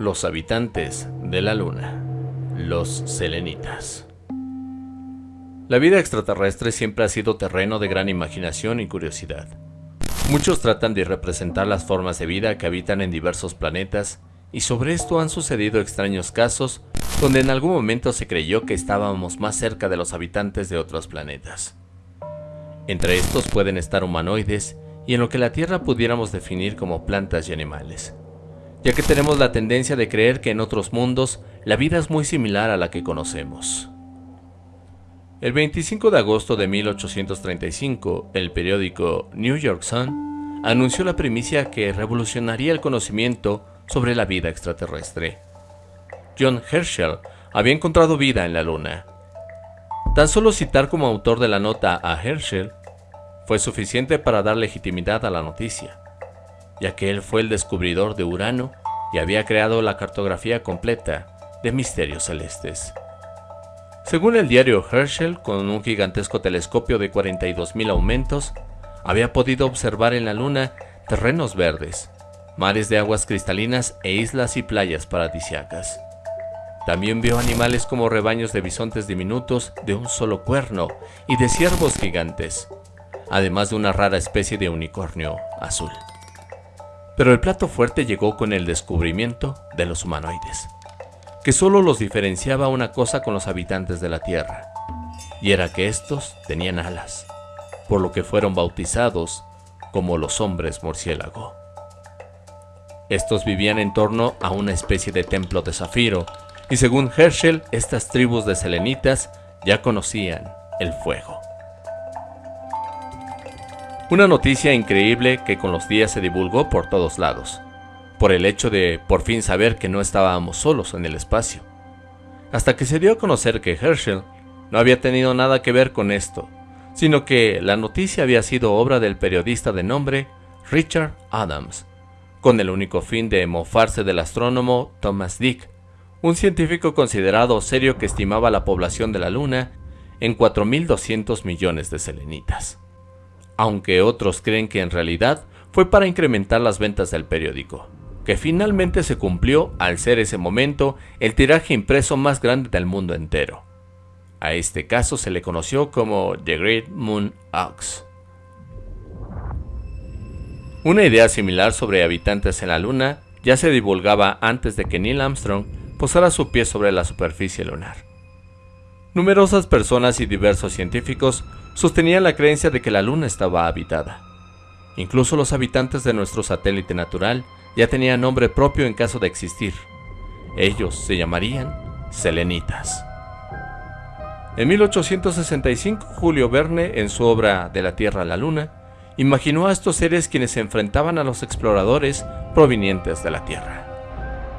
Los habitantes de la Luna, los selenitas. La vida extraterrestre siempre ha sido terreno de gran imaginación y curiosidad. Muchos tratan de representar las formas de vida que habitan en diversos planetas, y sobre esto han sucedido extraños casos donde en algún momento se creyó que estábamos más cerca de los habitantes de otros planetas. Entre estos pueden estar humanoides y en lo que la Tierra pudiéramos definir como plantas y animales ya que tenemos la tendencia de creer que en otros mundos la vida es muy similar a la que conocemos. El 25 de agosto de 1835, el periódico New York Sun anunció la primicia que revolucionaría el conocimiento sobre la vida extraterrestre. John Herschel había encontrado vida en la Luna. Tan solo citar como autor de la nota a Herschel fue suficiente para dar legitimidad a la noticia ya que él fue el descubridor de Urano y había creado la cartografía completa de misterios celestes. Según el diario Herschel, con un gigantesco telescopio de 42.000 aumentos, había podido observar en la Luna terrenos verdes, mares de aguas cristalinas e islas y playas paradisiacas. También vio animales como rebaños de bisontes diminutos de un solo cuerno y de ciervos gigantes, además de una rara especie de unicornio azul. Pero el plato fuerte llegó con el descubrimiento de los humanoides, que solo los diferenciaba una cosa con los habitantes de la Tierra, y era que estos tenían alas, por lo que fueron bautizados como los hombres murciélago. Estos vivían en torno a una especie de templo de zafiro, y según Herschel, estas tribus de selenitas ya conocían el fuego. Una noticia increíble que con los días se divulgó por todos lados, por el hecho de por fin saber que no estábamos solos en el espacio. Hasta que se dio a conocer que Herschel no había tenido nada que ver con esto, sino que la noticia había sido obra del periodista de nombre Richard Adams, con el único fin de mofarse del astrónomo Thomas Dick, un científico considerado serio que estimaba la población de la Luna en 4.200 millones de selenitas aunque otros creen que en realidad fue para incrementar las ventas del periódico, que finalmente se cumplió al ser ese momento el tiraje impreso más grande del mundo entero. A este caso se le conoció como The Great Moon Ox. Una idea similar sobre habitantes en la Luna ya se divulgaba antes de que Neil Armstrong posara su pie sobre la superficie lunar. Numerosas personas y diversos científicos sostenían la creencia de que la Luna estaba habitada. Incluso los habitantes de nuestro satélite natural ya tenían nombre propio en caso de existir. Ellos se llamarían selenitas. En 1865, Julio Verne, en su obra De la Tierra a la Luna, imaginó a estos seres quienes se enfrentaban a los exploradores provenientes de la Tierra.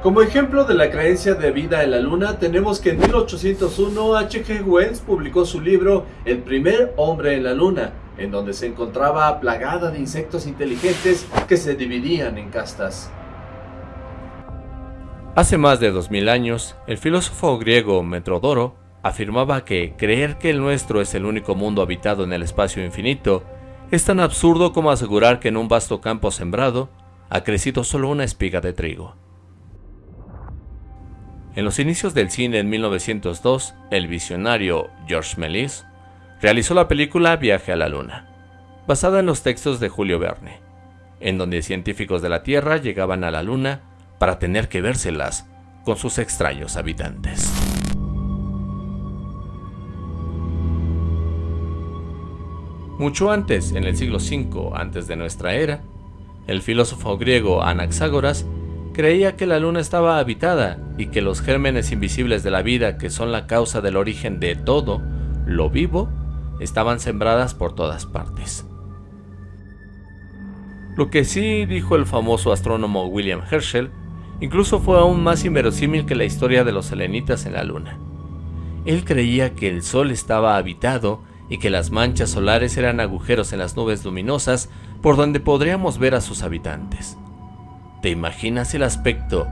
Como ejemplo de la creencia de vida en la luna, tenemos que en 1801 H.G. Wells publicó su libro El primer hombre en la luna, en donde se encontraba plagada de insectos inteligentes que se dividían en castas. Hace más de 2000 años, el filósofo griego Metrodoro afirmaba que creer que el nuestro es el único mundo habitado en el espacio infinito es tan absurdo como asegurar que en un vasto campo sembrado ha crecido solo una espiga de trigo. En los inicios del cine en 1902, el visionario George Méliès realizó la película Viaje a la Luna, basada en los textos de Julio Verne, en donde científicos de la Tierra llegaban a la Luna para tener que vérselas con sus extraños habitantes. Mucho antes, en el siglo V antes de nuestra era, el filósofo griego Anaxágoras creía que la luna estaba habitada y que los gérmenes invisibles de la vida, que son la causa del origen de todo lo vivo, estaban sembradas por todas partes. Lo que sí dijo el famoso astrónomo William Herschel, incluso fue aún más inverosímil que la historia de los selenitas en la luna. Él creía que el sol estaba habitado y que las manchas solares eran agujeros en las nubes luminosas por donde podríamos ver a sus habitantes. ¿Te imaginas el aspecto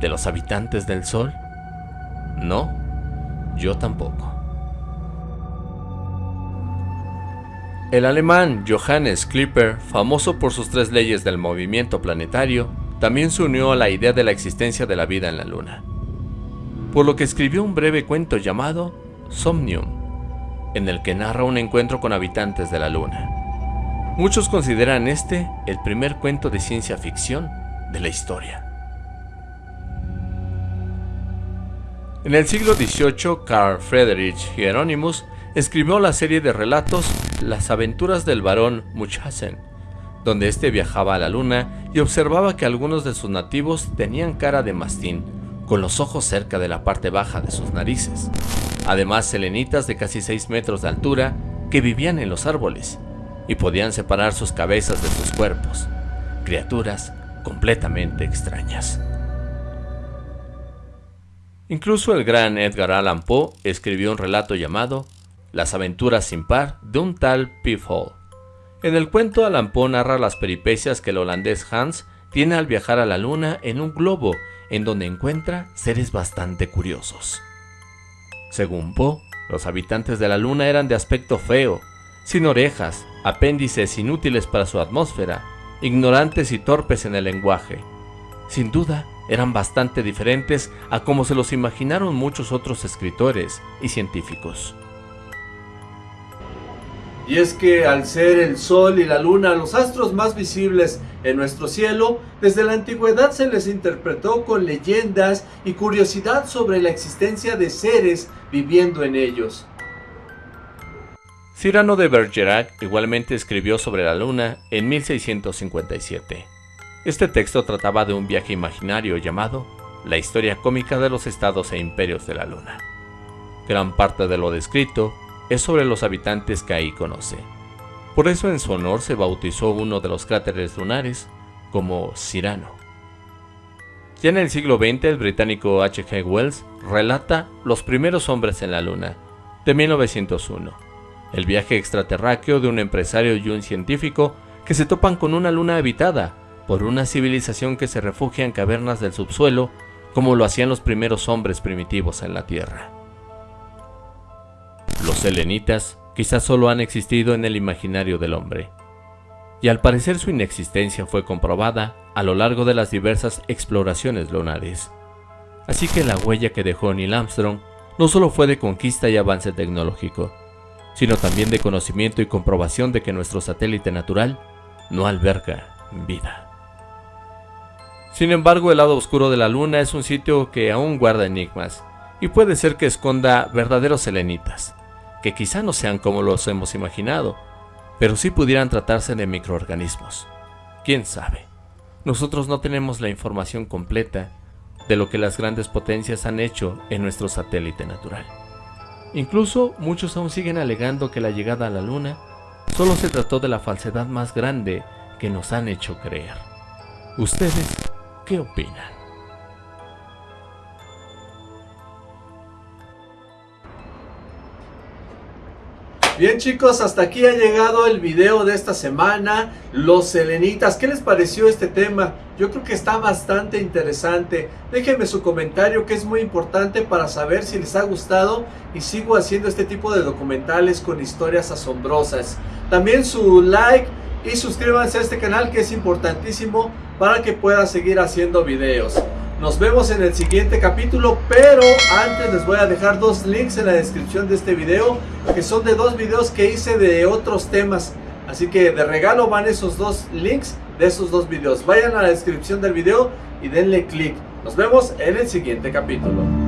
de los habitantes del Sol? No, yo tampoco. El alemán Johannes Klipper, famoso por sus tres leyes del movimiento planetario, también se unió a la idea de la existencia de la vida en la Luna, por lo que escribió un breve cuento llamado Somnium, en el que narra un encuentro con habitantes de la Luna. Muchos consideran este el primer cuento de ciencia ficción de la historia. En el siglo XVIII, Carl Friedrich Hieronymus escribió la serie de relatos Las aventuras del barón Munchausen, donde éste viajaba a la luna y observaba que algunos de sus nativos tenían cara de mastín, con los ojos cerca de la parte baja de sus narices. Además, selenitas de casi 6 metros de altura que vivían en los árboles y podían separar sus cabezas de sus cuerpos, criaturas completamente extrañas. Incluso el gran Edgar Allan Poe escribió un relato llamado Las aventuras sin par de un tal Hall. En el cuento Allan Poe narra las peripecias que el holandés Hans tiene al viajar a la luna en un globo en donde encuentra seres bastante curiosos. Según Poe, los habitantes de la luna eran de aspecto feo, sin orejas, apéndices inútiles para su atmósfera, ignorantes y torpes en el lenguaje. Sin duda, eran bastante diferentes a como se los imaginaron muchos otros escritores y científicos. Y es que al ser el Sol y la Luna los astros más visibles en nuestro cielo, desde la antigüedad se les interpretó con leyendas y curiosidad sobre la existencia de seres viviendo en ellos. Cyrano de Bergerac igualmente escribió sobre la Luna en 1657. Este texto trataba de un viaje imaginario llamado La historia cómica de los estados e imperios de la Luna. Gran parte de lo descrito es sobre los habitantes que ahí conoce. Por eso en su honor se bautizó uno de los cráteres lunares como Cyrano. Ya en el siglo XX el británico H.G. Wells relata Los primeros hombres en la Luna, de 1901, el viaje extraterráqueo de un empresario y un científico que se topan con una luna habitada por una civilización que se refugia en cavernas del subsuelo como lo hacían los primeros hombres primitivos en la Tierra. Los selenitas quizás solo han existido en el imaginario del hombre, y al parecer su inexistencia fue comprobada a lo largo de las diversas exploraciones lunares. Así que la huella que dejó Neil Armstrong no solo fue de conquista y avance tecnológico, sino también de conocimiento y comprobación de que nuestro satélite natural no alberga vida. Sin embargo, el lado oscuro de la luna es un sitio que aún guarda enigmas, y puede ser que esconda verdaderos selenitas, que quizá no sean como los hemos imaginado, pero sí pudieran tratarse de microorganismos. ¿Quién sabe? Nosotros no tenemos la información completa de lo que las grandes potencias han hecho en nuestro satélite natural. Incluso muchos aún siguen alegando que la llegada a la Luna solo se trató de la falsedad más grande que nos han hecho creer. ¿Ustedes ¿Qué opinan? Bien chicos, hasta aquí ha llegado el video de esta semana, los selenitas, ¿qué les pareció este tema? Yo creo que está bastante interesante, déjenme su comentario que es muy importante para saber si les ha gustado y sigo haciendo este tipo de documentales con historias asombrosas. También su like y suscríbanse a este canal que es importantísimo para que pueda seguir haciendo videos. Nos vemos en el siguiente capítulo, pero antes les voy a dejar dos links en la descripción de este video, que son de dos videos que hice de otros temas. Así que de regalo van esos dos links de esos dos videos. Vayan a la descripción del video y denle click. Nos vemos en el siguiente capítulo.